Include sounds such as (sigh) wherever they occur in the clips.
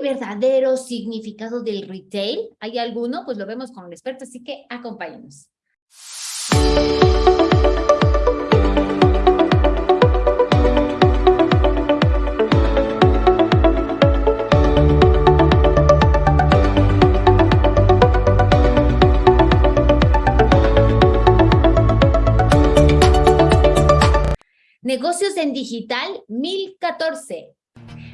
el verdadero significado del retail? ¿Hay alguno? Pues lo vemos con el experto, así que acompáñenos. Negocios en Digital 1014.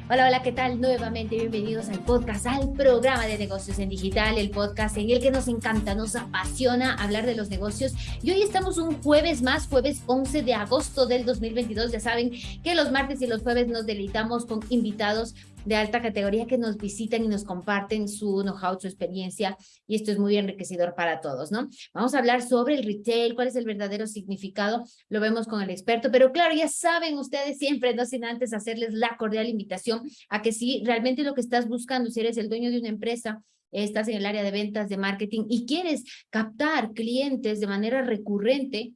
Hola, hola, ¿qué tal? Nuevamente bienvenidos al podcast, al programa de negocios en digital, el podcast en el que nos encanta, nos apasiona hablar de los negocios. Y hoy estamos un jueves más, jueves 11 de agosto del 2022. Ya saben que los martes y los jueves nos deleitamos con invitados de alta categoría que nos visitan y nos comparten su know-how, su experiencia, y esto es muy enriquecedor para todos, ¿no? Vamos a hablar sobre el retail, cuál es el verdadero significado, lo vemos con el experto, pero claro, ya saben ustedes siempre, no sin antes hacerles la cordial invitación a que si realmente lo que estás buscando, si eres el dueño de una empresa, estás en el área de ventas, de marketing y quieres captar clientes de manera recurrente,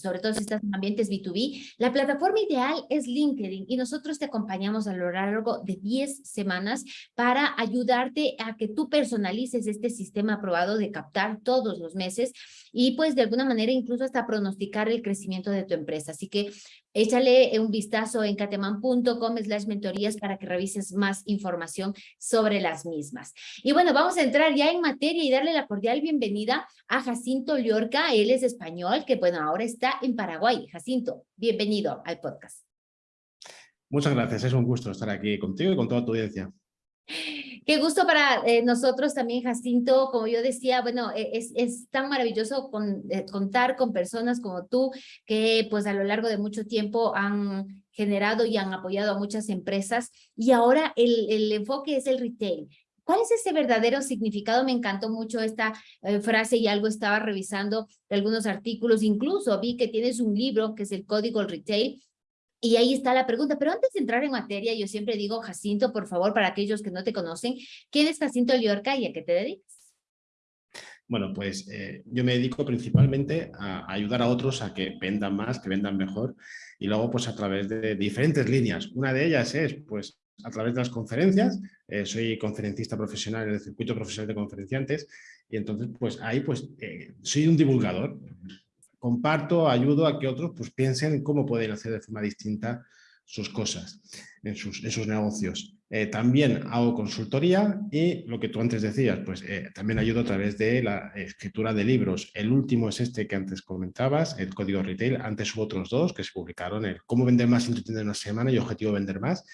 sobre todo si estás en ambientes B2B, la plataforma ideal es LinkedIn y nosotros te acompañamos a lo largo de 10 semanas para ayudarte a que tú personalices este sistema aprobado de captar todos los meses y pues de alguna manera incluso hasta pronosticar el crecimiento de tu empresa. Así que Échale un vistazo en cateman.com slash mentorías para que revises más información sobre las mismas. Y bueno, vamos a entrar ya en materia y darle la cordial bienvenida a Jacinto Llorca. Él es español, que bueno, ahora está en Paraguay. Jacinto, bienvenido al podcast. Muchas gracias, es un gusto estar aquí contigo y con toda tu audiencia. Qué gusto para eh, nosotros también, Jacinto. Como yo decía, bueno, e, es, es tan maravilloso con, eh, contar con personas como tú que pues a lo largo de mucho tiempo han generado y han apoyado a muchas empresas y ahora el, enfoque es el retail. ¿Cuál es ese verdadero significado? Me encantó mucho esta eh, frase y algo estaba revisando de algunos artículos. Incluso vi que tienes un libro que es el Código Retail y ahí está la pregunta, pero antes de entrar en materia, yo siempre digo, Jacinto, por favor, para aquellos que no te conocen, ¿quién es Jacinto Liorca y a qué te dedicas? Bueno, pues eh, yo me dedico principalmente a ayudar a otros a que vendan más, que vendan mejor, y luego pues a través de diferentes líneas. Una de ellas es pues a través de las conferencias, eh, soy conferencista profesional en el circuito profesional de conferenciantes, y entonces pues ahí pues eh, soy un divulgador, comparto, ayudo a que otros pues, piensen cómo pueden hacer de forma distinta sus cosas en sus, negocios. Eh, también hago consultoría y lo que tú antes decías, pues eh, también ayudo a través de la escritura de libros. El último es este que antes comentabas, el Código Retail. Antes hubo otros dos que se publicaron, el Cómo vender más en una semana y Objetivo vender más.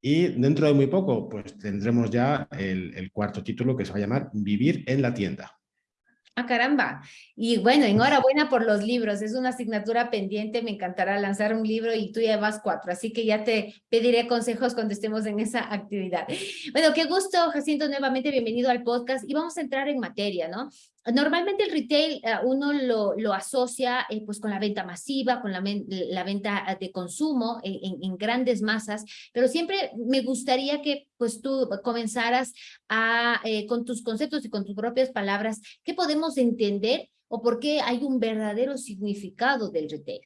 Y dentro de muy poco, pues tendremos ya el cuarto título que se va a llamar Vivir en la tienda. Ah, caramba. Y bueno, enhorabuena por los libros. Es una asignatura pendiente. Me encantará lanzar un libro y tú ya vas cuatro. Así que ya te pediré consejos cuando estemos en esa actividad. Bueno, qué gusto, Jacinto, nuevamente bienvenido al podcast. Y vamos a entrar en materia, ¿no? Normalmente el retail eh, uno lo, lo asocia eh, pues con la venta masiva, con la, venta de consumo en, en, grandes masas, pero siempre me gustaría que pues tú comenzaras a, eh, con tus conceptos y con tus propias palabras, ¿qué podemos entender o por qué hay un verdadero significado del retail?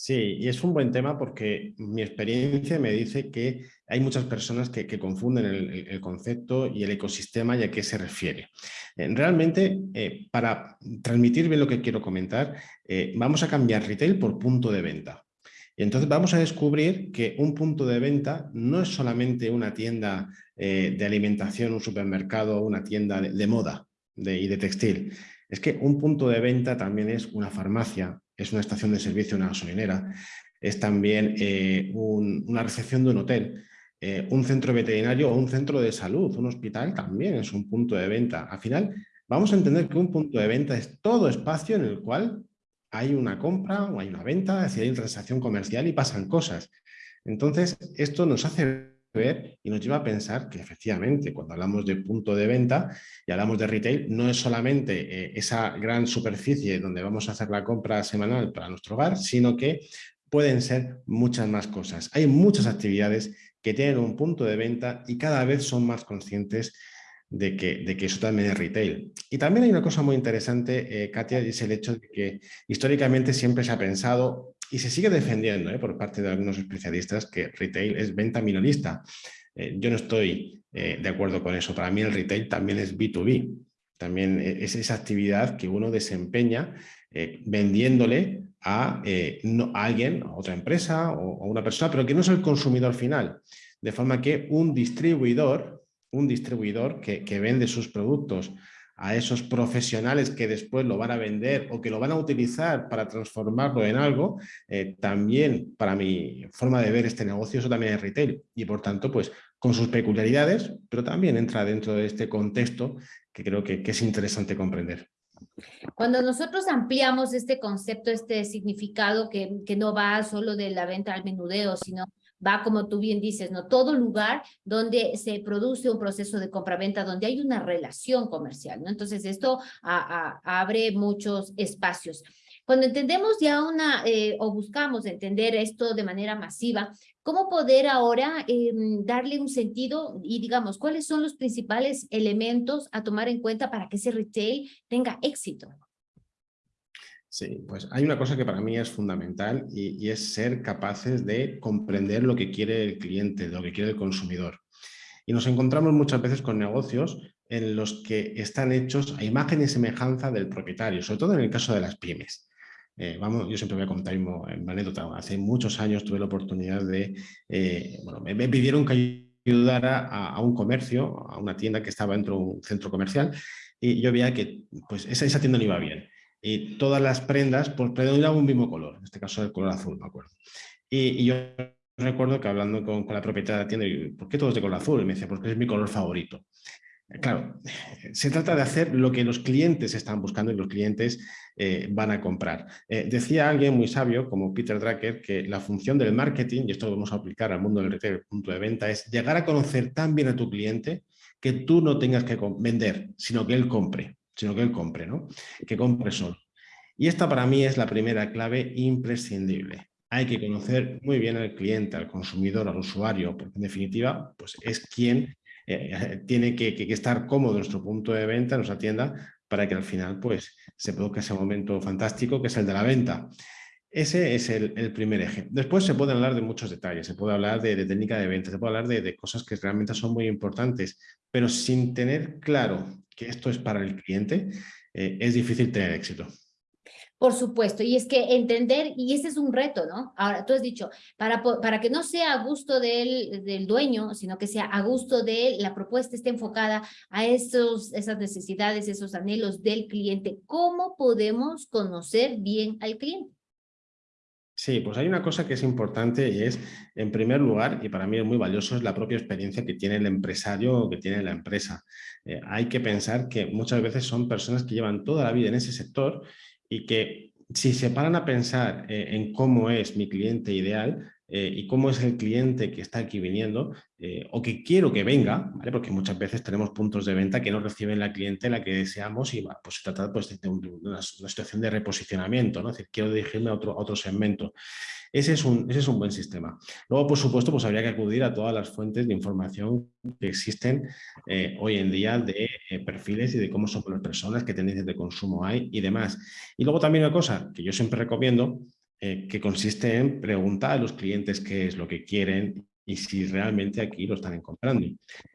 Sí, y es un buen tema porque mi experiencia me dice que hay muchas personas que, confunden el, concepto y el ecosistema y a qué se refiere. Eh, realmente, eh, para transmitir bien lo que quiero comentar, eh, vamos a cambiar retail por punto de venta. Y entonces vamos a descubrir que un punto de venta no es solamente una tienda de alimentación, un supermercado, una tienda de, moda y de textil. Es que un punto de venta también es una farmacia, es una estación de servicio, una gasolinera, es también eh, una recepción de un hotel, eh, un centro veterinario o un centro de salud, un hospital también es un punto de venta. Al final vamos a entender que un punto de venta es todo espacio en el cual hay una compra o hay una venta, es decir, hay una transacción comercial y pasan cosas. Entonces, esto nos hace ver y nos lleva a pensar que efectivamente cuando hablamos de punto de venta y hablamos de retail no es solamente eh, esa gran superficie donde vamos a hacer la compra semanal para nuestro hogar, sino que pueden ser muchas más cosas. Hay muchas actividades que tienen un punto de venta y cada vez son más conscientes de que, de que eso también es retail. Y también hay una cosa muy interesante, eh, Katia, es el hecho de que históricamente siempre se ha pensado y se sigue defendiendo ¿eh? por parte de algunos especialistas que retail es venta minorista. Eh, yo no estoy eh, de acuerdo con eso. Para mí el retail también es B2B. También e, es esa actividad que uno desempeña vendiéndole a, alguien, a otra empresa o a una persona, pero que no es el consumidor final. De forma que un distribuidor, un distribuidor que, que vende sus productos a esos profesionales que después lo van a vender o que lo van a utilizar para transformarlo en algo, eh, también para mi forma de ver este negocio, eso también es retail y por tanto pues con sus peculiaridades, pero también entra dentro de este contexto que creo que, que es interesante comprender. Cuando nosotros ampliamos este concepto, este significado que, que no va solo de la venta al menudeo, sino va, como tú bien dices, ¿no? Todo lugar donde se produce un proceso de compraventa, donde hay una relación comercial, ¿no? Entonces, esto abre muchos espacios. Cuando entendemos ya una, eh, o buscamos entender esto de manera masiva, ¿cómo poder ahora em, darle un sentido y digamos, cuáles son los principales elementos a tomar en cuenta para que ese retail tenga éxito? Sí, pues hay una cosa que para mí es fundamental y, es ser capaces de comprender lo que quiere el cliente, lo que quiere el consumidor. Y nos encontramos muchas veces con negocios en los que están hechos a imagen y semejanza del propietario, sobre todo en el caso de las pymes. Eh, vamos, yo siempre voy a contar una anécdota. Hace muchos años tuve la oportunidad de, eh, bueno, me, pidieron que ayudara a, un comercio, a una tienda que estaba dentro de un centro comercial y yo veía que pues, esa, esa tienda no iba bien y todas las prendas pues, predominaban un mismo color, en este caso el color azul, me acuerdo. Y, yo recuerdo que hablando con, la propietaria de la tienda, ¿por qué todo es de color azul? Y me decía, porque es mi color favorito. Eh, claro, se trata de hacer lo que los clientes están buscando y los clientes eh, van a comprar. Eh, decía alguien muy sabio, como Peter Drucker, que la función del marketing, y esto lo vamos a aplicar al mundo del retail, punto de venta, es llegar a conocer tan bien a tu cliente que tú no tengas que vender, sino que él compre sino que él compre, ¿no? Que compre solo. Y esta para mí es la primera clave imprescindible. Hay que conocer muy bien al cliente, al consumidor, al usuario, porque en definitiva pues es quien eh, tiene que, estar cómodo en nuestro punto de venta, en nuestra tienda, para que al final pues, se produzca ese momento fantástico que es el de la venta. Ese es el, primer eje. Después se puede hablar de muchos detalles, se puede hablar de, técnica de venta, se puede hablar de, de, cosas que realmente son muy importantes, pero sin tener claro que esto es para el cliente, eh, es difícil tener éxito. Por supuesto, y es que entender, y ese es un reto, ¿no? Ahora, tú has dicho, para, para que no sea a gusto del, del dueño, sino que sea a gusto de la propuesta, esté enfocada a esos, esas necesidades, esos anhelos del cliente, ¿cómo podemos conocer bien al cliente? Sí, pues hay una cosa que es importante y es, en primer lugar, y para mí es muy valioso, es la propia experiencia que tiene el empresario o que tiene la empresa. Eh, hay que pensar que muchas veces son personas que llevan toda la vida en ese sector y que si se paran a pensar eh, en cómo es mi cliente ideal, eh, y cómo es el cliente que está aquí viniendo eh, o que quiero que venga, ¿vale? porque muchas veces tenemos puntos de venta que no reciben la cliente la que deseamos y pues, se trata pues, de una, situación de reposicionamiento, ¿no? es decir, quiero dirigirme a otro, otro segmento. Ese es, un, ese es un buen sistema. Luego, por supuesto, pues habría que acudir a todas las fuentes de información que existen eh, hoy en día de perfiles y de cómo son las personas, qué tendencias de consumo hay y demás. Y luego también una cosa que yo siempre recomiendo eh, que consiste en preguntar a los clientes qué es lo que quieren y si realmente aquí lo están comprando.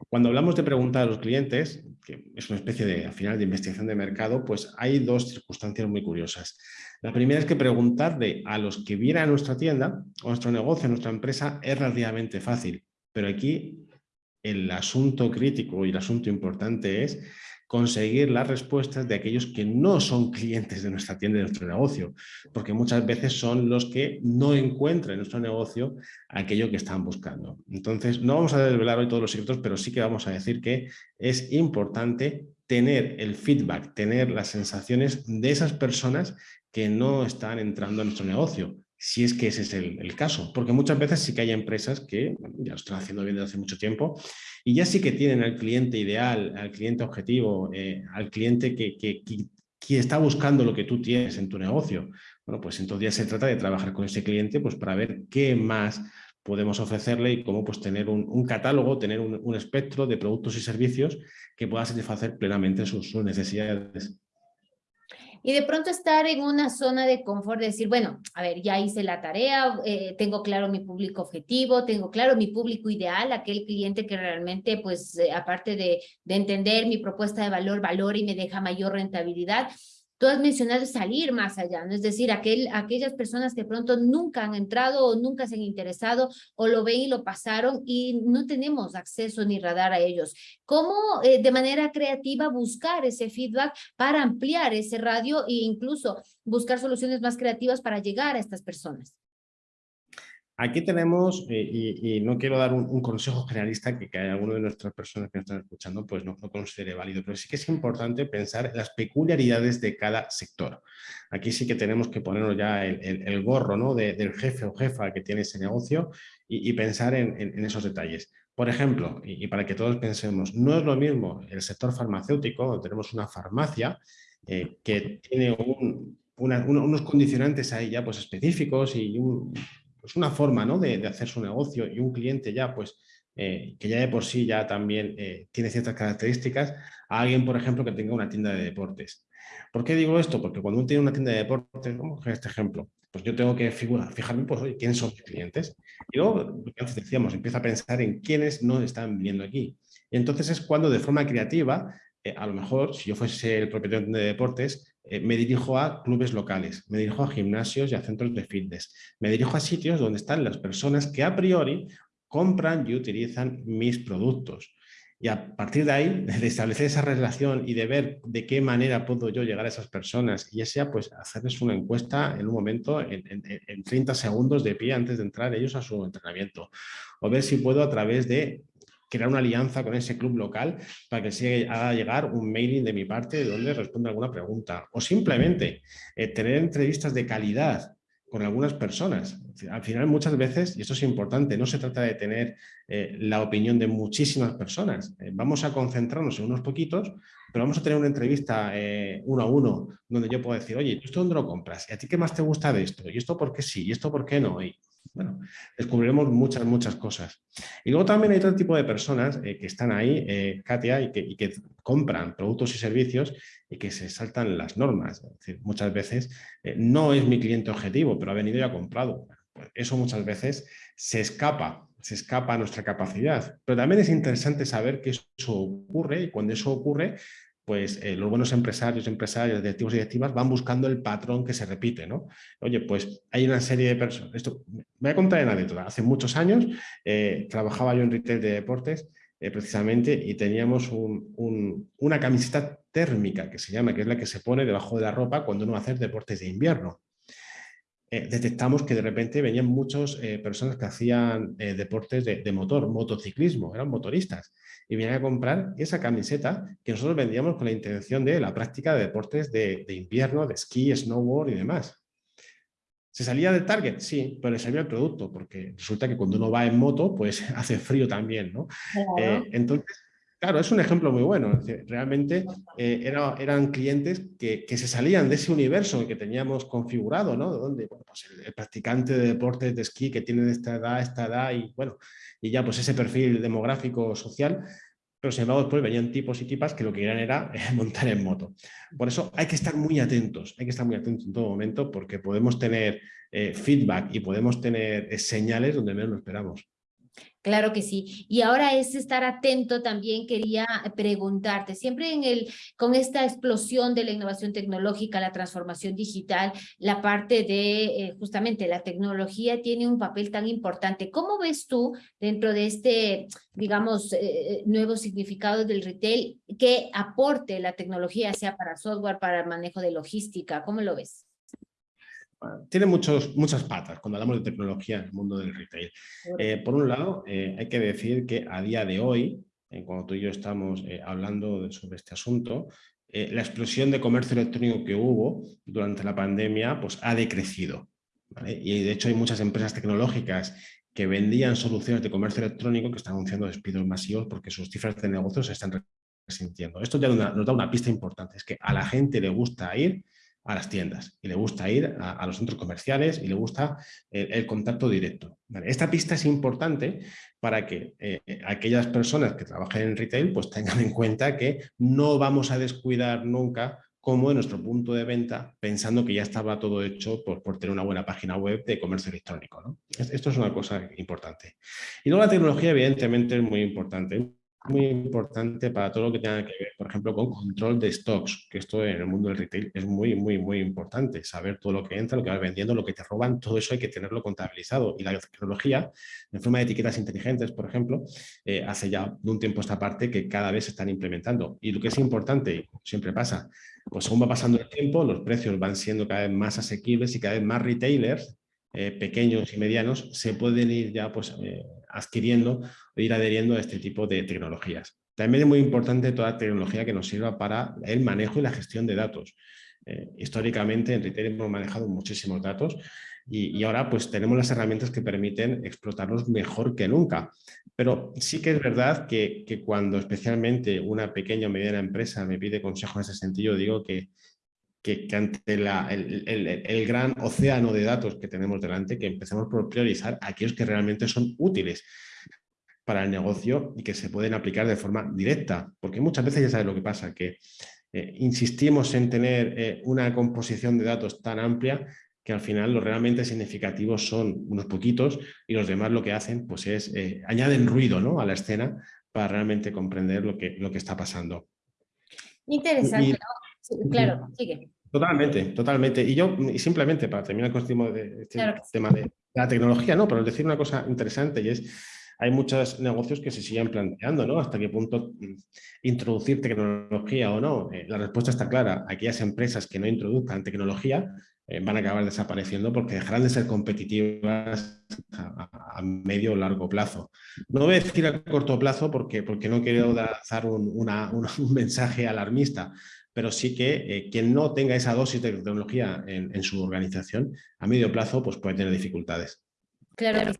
Cuando hablamos de preguntar a los clientes, que es una especie de, al final, de investigación de mercado, pues hay dos circunstancias muy curiosas. La primera es que preguntarle a los que vienen a nuestra tienda, o nuestro negocio, a nuestra empresa, es relativamente fácil. Pero aquí el asunto crítico y el asunto importante es conseguir las respuestas de aquellos que no son clientes de nuestra tienda, de nuestro negocio, porque muchas veces son los que no encuentran en nuestro negocio aquello que están buscando. Entonces, no vamos a desvelar hoy todos los secretos, pero sí que vamos a decir que es importante tener el feedback, tener las sensaciones de esas personas que no están entrando a nuestro negocio, si es que ese es el, caso, porque muchas veces sí que hay empresas que ya lo están haciendo bien desde hace mucho tiempo y ya sí que tienen al cliente ideal, al cliente objetivo, eh, al cliente que, que, que, está buscando lo que tú tienes en tu negocio. Bueno, pues entonces ya se trata de trabajar con ese cliente pues para ver qué más podemos ofrecerle y cómo pues, tener un, catálogo, tener un, espectro de productos y servicios que pueda satisfacer plenamente sus necesidades. Y de pronto estar en una zona de confort, de decir, bueno, a ver, ya hice la tarea, eh, tengo claro mi público objetivo, tengo claro mi público ideal, aquel cliente que realmente, pues, eh, aparte de, de entender mi propuesta de valor, valor y me deja mayor rentabilidad, Tú has mencionado salir más allá, ¿no? es decir, aquel, aquellas personas que pronto nunca han entrado o nunca se han interesado o lo ven y lo pasaron y no tenemos acceso ni radar a ellos. ¿Cómo eh, de manera creativa buscar ese feedback para ampliar ese radio e incluso buscar soluciones más creativas para llegar a estas personas? Aquí tenemos, eh, y, no quiero dar un, consejo generalista que, que alguno de nuestras personas que nos están escuchando pues no, no, considere válido, pero sí que es importante pensar en las peculiaridades de cada sector. Aquí sí que tenemos que ponernos ya el, gorro ¿no? del jefe o jefa que tiene ese negocio y, pensar en, esos detalles. Por ejemplo, y, para que todos pensemos, no es lo mismo el sector farmacéutico, donde tenemos una farmacia eh, que tiene unos condicionantes ahí ya pues específicos y un, pues una forma ¿no? de, hacer su negocio y un cliente ya pues eh, que ya de por sí ya también eh, tiene ciertas características, a alguien, por ejemplo, que tenga una tienda de deportes. ¿Por qué digo esto? Porque cuando uno tiene una tienda de deportes, en este ejemplo, pues yo tengo que figurar, fijarme, pues, ¿quiénes son mis clientes? Y luego, antes decíamos, empieza a pensar en quiénes no están viendo aquí. Y entonces es cuando de forma creativa, eh, a lo mejor, si yo fuese el propietario de deportes, eh, me dirijo a clubes locales, me dirijo a gimnasios y a centros de fitness, me dirijo a sitios donde están las personas que a priori compran y utilizan mis productos. Y a partir de ahí, (laughs) de establecer esa relación y de ver de qué manera puedo yo llegar a esas personas, y ya sea pues hacerles una encuesta en un momento, en, en 30 segundos de pie antes de entrar ellos a su entrenamiento, o ver si puedo a través de crear una alianza con ese club local para que se haga llegar un mailing de mi parte donde responda alguna pregunta. O simplemente eh, tener entrevistas de calidad con algunas personas. Al final muchas veces, y esto es importante, no se trata de tener eh, la opinión de muchísimas personas. Eh, vamos a concentrarnos en unos poquitos, pero vamos a tener una entrevista uno a uno donde yo puedo decir, oye, ¿esto dónde lo compras? ¿Y a ti qué más te gusta de esto? ¿Y esto por qué sí? ¿Y esto por qué no? Y bueno, descubriremos muchas, muchas cosas. Y luego también hay otro tipo de personas eh, que están ahí, eh, Katia, y que, compran productos y servicios y que se saltan las normas. Es decir, muchas veces eh, no es mi cliente objetivo, pero ha venido y ha comprado. Pues eso muchas veces se escapa, se escapa a nuestra capacidad. Pero también es interesante saber que eso ocurre y cuando eso ocurre, pues los buenos empresarios, empresarios, directivos y directivas van buscando el patrón que se repite, ¿no? Oye, pues hay una serie de personas, esto, voy a contar en anécdota, hace muchos años eh, trabajaba yo en retail de deportes eh, precisamente y teníamos una camiseta térmica que se llama, que es la que se pone debajo de la ropa cuando uno hacer deportes de invierno. detectamos que de repente venían muchas personas que hacían deportes de, de motor, motociclismo, eran motoristas y viene a comprar esa camiseta que nosotros vendíamos con la intención de la práctica de deportes de, invierno, de esquí, snowboard y demás. ¿Se salía del target? Sí, pero le salía el producto, porque resulta que cuando uno va en moto, pues (laughs) hace frío también, ¿no? Eh, entonces, claro, es un ejemplo muy bueno. Realmente eh, eran clientes que, se salían de ese universo que teníamos configurado, ¿no? Donde pues el, practicante de deportes de esquí que tiene esta edad, esta edad y bueno, y ya pues ese perfil demográfico social, pero sin embargo después venían tipos y tipas que lo que querían era eh, (laughs) montar en moto. Por eso hay que estar muy atentos, hay que estar muy atentos en todo momento porque podemos tener eh, feedback y podemos tener eh, señales donde menos lo esperamos. Claro que sí. Y ahora es estar atento también, quería preguntarte, siempre en el, con esta explosión de la innovación tecnológica, la transformación digital, la parte de eh, justamente la tecnología tiene un papel tan importante. ¿Cómo ves tú dentro de este, digamos, eh, nuevo significado del retail que aporte la tecnología, sea para software, para el manejo de logística? ¿Cómo lo ves? Tiene muchos, muchas patas cuando hablamos de tecnología en el mundo del retail. Eh, por un lado, eh, hay que decir que a día de hoy, eh, cuando tú y yo estamos hablando sobre este asunto, la explosión de comercio electrónico que hubo durante la pandemia pues, ha decrecido. Y de hecho hay muchas empresas tecnológicas que vendían soluciones de comercio electrónico que están anunciando despidos masivos porque sus cifras de negocios se están resintiendo. Esto ya nos da una pista importante, es que a la gente le gusta ir a las tiendas y le gusta ir a, los centros comerciales y le gusta el, contacto directo. Esta pista es importante para que eh, aquellas personas que trabajen en retail pues tengan en cuenta que no vamos a descuidar nunca como en nuestro punto de venta, pensando que ya estaba todo hecho por, por tener una buena página web de comercio electrónico. Esto es una cosa importante. Y luego la tecnología, evidentemente, es muy importante muy importante para todo lo que tenga que ver, por ejemplo, con control de stocks, que esto en el mundo del retail es muy, muy, muy importante, saber todo lo que entra, lo que vas vendiendo, lo que te roban, todo eso hay que tenerlo contabilizado. Y la tecnología, en forma de etiquetas inteligentes, por ejemplo, eh, hace ya un tiempo esta parte que cada vez se están implementando. Y lo que es importante, siempre pasa, pues según va pasando el tiempo, los precios van siendo cada vez más asequibles y cada vez más retailers eh, pequeños y medianos se pueden ir ya pues, eh, adquiriendo o ir adheriendo a este tipo de tecnologías. También es muy importante toda tecnología que nos sirva para el manejo y la gestión de datos. Eh, históricamente en retail hemos manejado muchísimos datos y, ahora pues tenemos las herramientas que permiten explotarlos mejor que nunca. Pero sí que es verdad que, que cuando especialmente una pequeña o mediana empresa me pide consejo en ese sentido, digo que, que, ante la, el, el, el, gran océano de datos que tenemos delante, que empecemos por priorizar aquellos que realmente son útiles para el negocio y que se pueden aplicar de forma directa. Porque muchas veces ya sabes lo que pasa, que eh, insistimos en tener eh, una composición de datos tan amplia que al final los realmente significativos son unos poquitos y los demás lo que hacen pues es eh, añaden ruido ¿no? a la escena para realmente comprender lo que, lo que está pasando. Interesante, ¿no? Claro, sigue. Totalmente, totalmente. Y yo, y simplemente para terminar con este, de, este tema de la tecnología, no, pero decir una cosa interesante y es, hay muchos negocios que se siguen planteando, ¿no? Hasta qué punto mm, introducir tecnología o no. Eh, la respuesta está clara. Aquellas empresas que no introduzcan tecnología eh, van a acabar desapareciendo porque dejarán de ser competitivas a, medio o largo plazo. No voy a decir a corto plazo porque, porque no quiero un, (laughs) un mensaje alarmista, pero sí que eh, quien no tenga esa dosis de tecnología en, su organización, a medio plazo pues puede tener dificultades. Claro,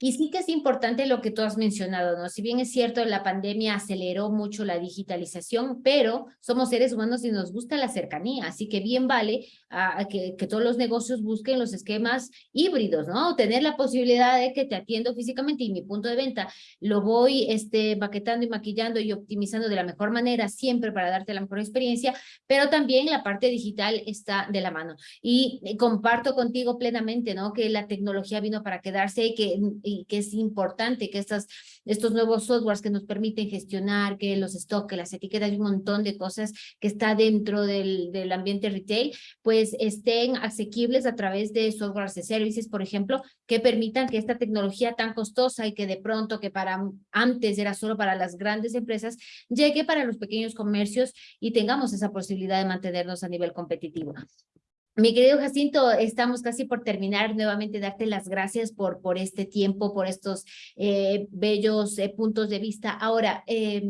y sí que es importante lo que tú has mencionado, ¿no? Si bien es cierto, la pandemia aceleró mucho la digitalización, pero somos seres humanos y nos gusta la cercanía, así que bien vale a, que, que, todos los negocios busquen los esquemas híbridos, ¿no? Tener la posibilidad de que te atiendo físicamente y mi punto de venta lo voy este, baquetando y maquillando y optimizando de la mejor manera siempre para darte la mejor experiencia, pero también la parte digital está de la mano. Y eh, comparto contigo plenamente, ¿no? Que la tecnología vino para quedarse y que y que es importante que estas, estos nuevos softwares que nos permiten gestionar, que los stocks, que las etiquetas y un montón de cosas que está dentro del, del ambiente retail, pues estén asequibles a través de softwares de services, por ejemplo, que permitan que esta tecnología tan costosa y que de pronto que para antes era solo para las grandes empresas, llegue para los pequeños comercios y tengamos esa posibilidad de mantenernos a nivel competitivo. Mi querido Jacinto, estamos casi por terminar. Nuevamente darte las gracias por, por este tiempo, por estos eh, bellos eh, puntos de vista. Ahora, eh,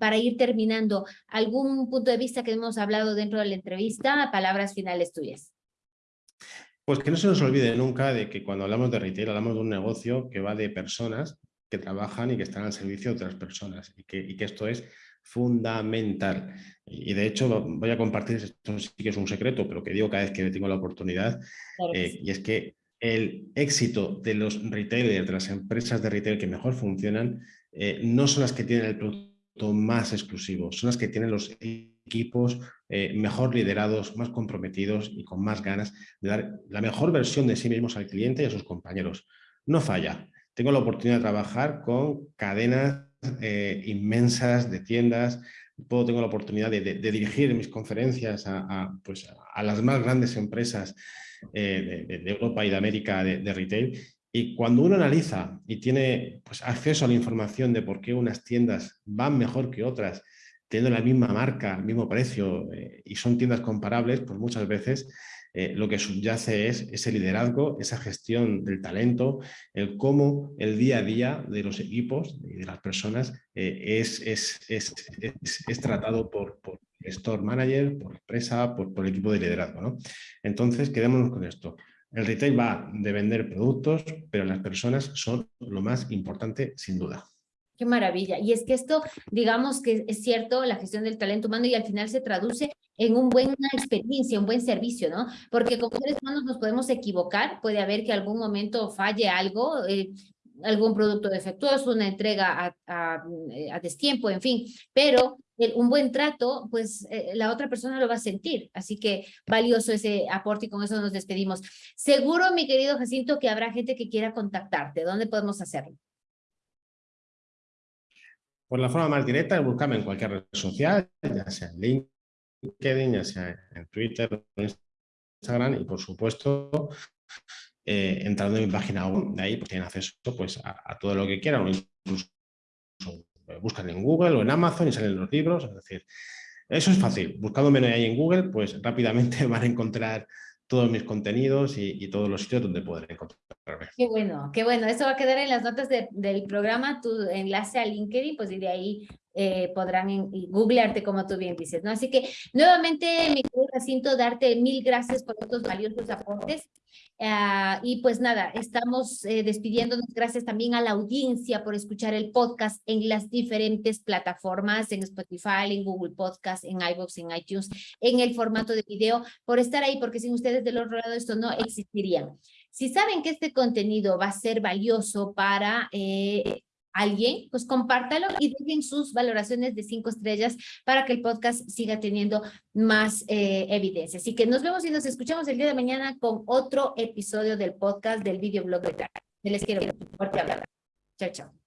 para ir terminando, ¿algún punto de vista que hemos hablado dentro de la entrevista? Palabras finales tuyas. Pues que no se nos olvide nunca de que cuando hablamos de retail hablamos de un negocio que va de personas que trabajan y que están al servicio de otras personas y que, y que esto es fundamental. Y de hecho voy a compartir, esto sí que es un secreto, pero que digo cada vez que tengo la oportunidad, eh, y es que el éxito de los retailers, de las empresas de retail que mejor funcionan, eh, no son las que tienen el producto más exclusivo, son las que tienen los equipos eh, mejor liderados, más comprometidos y con más ganas de dar la mejor versión de sí mismos al cliente y a sus compañeros. No falla. Tengo la oportunidad de trabajar con cadenas eh, inmensas de tiendas, puedo, tengo la oportunidad de, dirigir mis conferencias a, pues, a, las más grandes empresas eh, de, Europa y de América de, retail. Y cuando uno analiza y tiene pues, acceso a la información de por qué unas tiendas van mejor que otras, teniendo la misma marca, el mismo precio eh, y son tiendas comparables, pues muchas veces eh, lo que subyace es ese liderazgo, esa gestión del talento, el cómo el día a día de los equipos y de las personas eh, es, es, es, es, tratado por, por store manager, por empresa, por, por equipo de liderazgo. ¿no? Entonces, quedémonos con esto. El retail va de vender productos, pero las personas son lo más importante sin duda. Qué maravilla. Y es que esto, digamos que es cierto, la gestión del talento humano y al final se traduce en una buena experiencia, un buen servicio, ¿no? Porque como seres humanos nos podemos equivocar, puede haber que algún momento falle algo, eh, algún producto defectuoso, una entrega a, a, a destiempo, en fin, pero el, un buen trato, pues eh, la otra persona lo va a sentir. Así que valioso ese aporte y con eso nos despedimos. Seguro, mi querido Jacinto, que habrá gente que quiera contactarte. ¿Dónde podemos hacerlo? Por la forma más directa, buscarme en cualquier red social, ya sea en LinkedIn, ya sea en Twitter, en Instagram y por supuesto eh, entrando en mi página web, de ahí pues tienen acceso pues, a, a todo lo que quieran, o incluso buscan en Google o en Amazon y salen los libros, es decir, eso es fácil, buscándome ahí en Google, pues rápidamente (laughs) van a encontrar todos mis contenidos y, todos los sitios donde pueden encontrarme. Qué bueno, qué bueno. Eso va a quedar en las notas de, del programa, tu enlace a LinkedIn, pues y de ahí eh, podrán googlearte como tú bien dices, ¿no? Así que nuevamente, mi Jacinto, darte mil gracias por estos valiosos aportes. Uh, y pues nada, estamos eh, despidiéndonos. Gracias también a la audiencia por escuchar el podcast en las diferentes plataformas, en Spotify, en Google Podcast, en iVoox, en iTunes, en el formato de video, por estar ahí, porque sin ustedes del otro lado esto no existiría. Si saben que este contenido va a ser valioso para eh, alguien, pues compártalo y dejen sus valoraciones de cinco estrellas para que el podcast siga teniendo más eh, evidencia. Así que nos vemos y nos escuchamos el día de mañana con otro episodio del podcast del videoblog de Les quiero fuerte hablar. Chao, chao.